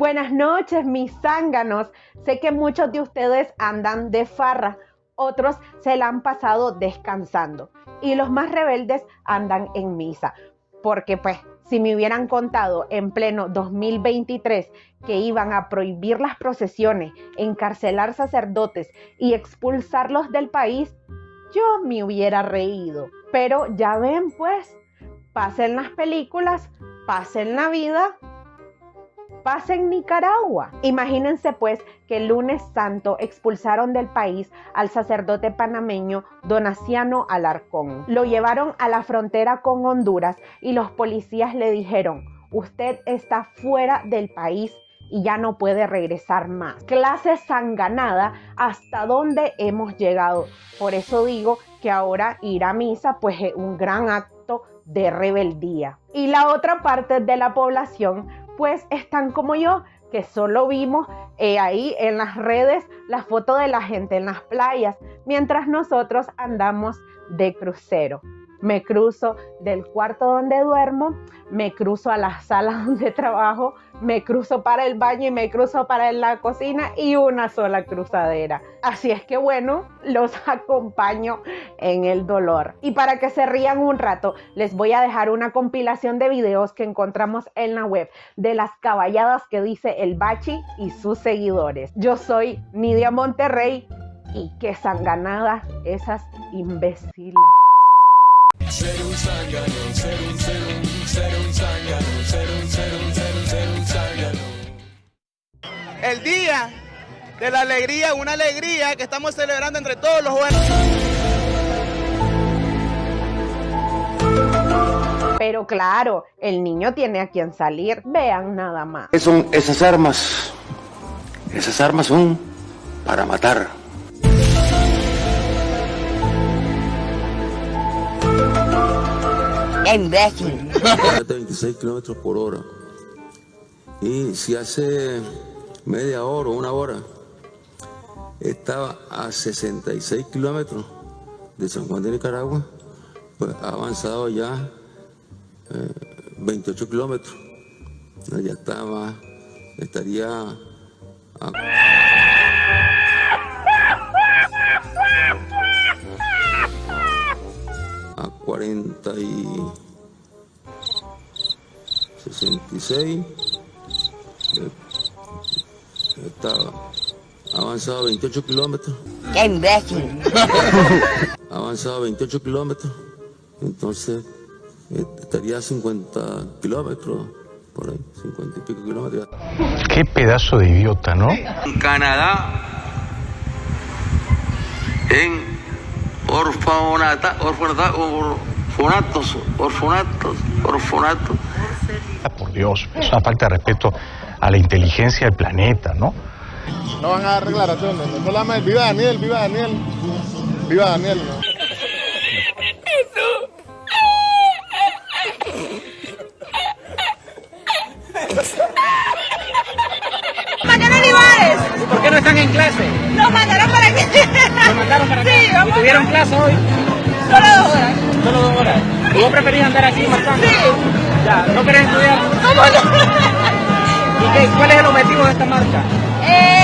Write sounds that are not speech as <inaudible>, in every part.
Buenas noches, mis zánganos. Sé que muchos de ustedes andan de farra, otros se la han pasado descansando y los más rebeldes andan en misa. Porque pues, si me hubieran contado en pleno 2023 que iban a prohibir las procesiones, encarcelar sacerdotes y expulsarlos del país, yo me hubiera reído. Pero ya ven pues, pasen las películas, pasen la vida pasa en Nicaragua. Imagínense pues que el lunes santo expulsaron del país al sacerdote panameño Donaciano Alarcón. Lo llevaron a la frontera con Honduras y los policías le dijeron, usted está fuera del país y ya no puede regresar más. Clase sanganada hasta dónde hemos llegado. Por eso digo que ahora ir a misa pues es un gran acto de rebeldía. Y la otra parte de la población pues están como yo, que solo vimos eh, ahí en las redes la foto de la gente en las playas, mientras nosotros andamos de crucero me cruzo del cuarto donde duermo, me cruzo a la sala <laughs> donde trabajo, me cruzo para el baño y me cruzo para la cocina y una sola cruzadera. Así es que bueno, los <laughs> acompaño en el dolor. Y para que se rían un rato, les voy a dejar una compilación de videos que encontramos en la web de las caballadas que dice el Bachi y sus seguidores. Yo soy Nidia Monterrey y qué sanganada esas imbéciles. Ser un zángano, ser un, ser un, ser un zángano, ser un, ser un, ser un, ser un zángano. El día de la alegría, una alegría que estamos celebrando entre todos los buenos. Pero claro, el niño tiene a quien salir. Vean nada más. Son esas armas. Esas armas son para matar. Imbécil. 26 kilómetros por hora. Y si hace media hora o una hora estaba a 66 kilómetros de San Juan de Nicaragua, pues ha avanzado ya 28 eh, kilómetros. Ya estaba, estaría a... a 40 y 66 estaba avanzado 28 kilómetros ¡Qué imbécil! <laughs> avanzado 28 kilómetros entonces eh, estaría a 50 kilómetros por ahí, 50 y pico kilómetros. Qué pedazo de idiota, ¿no? En Canadá, en orfanata, orfanata, orfanatos, orfanatos, orfanatos. Por Dios, es una falta de respeto a la inteligencia del planeta, ¿no? No van a dar declaraciones, no solamente viva Daniel, viva Daniel, viva Daniel, ¿no? ¿Por qué no están en clase? Nos mandaron para aquí. ¿Nos mandaron para aquí? Sí, vamos. ¿Tuvieron clase hoy? Solo dos horas. Solo dos horas. ¿Y vos preferís andar aquí marcando? Sí. Ya, ¿no querés estudiar? ¿Cómo no? ¿Y qué, cuál es el objetivo de esta marcha? Eh,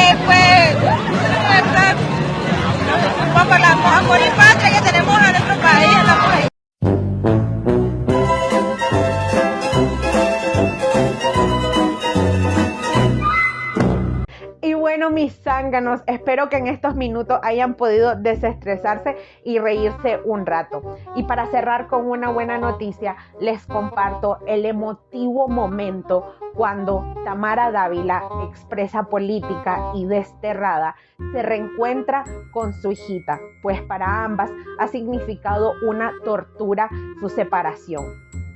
mis zánganos, espero que en estos minutos hayan podido desestresarse y reírse un rato. Y para cerrar con una buena noticia, les comparto el emotivo momento cuando Tamara Dávila, expresa política y desterrada, se reencuentra con su hijita, pues para ambas ha significado una tortura su separación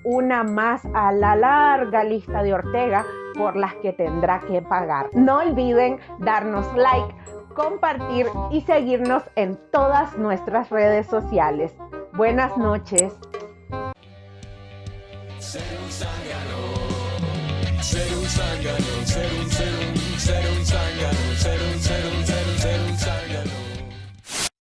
una más a la larga lista de Ortega por las que tendrá que pagar. No olviden darnos like, compartir y seguirnos en todas nuestras redes sociales. Buenas noches.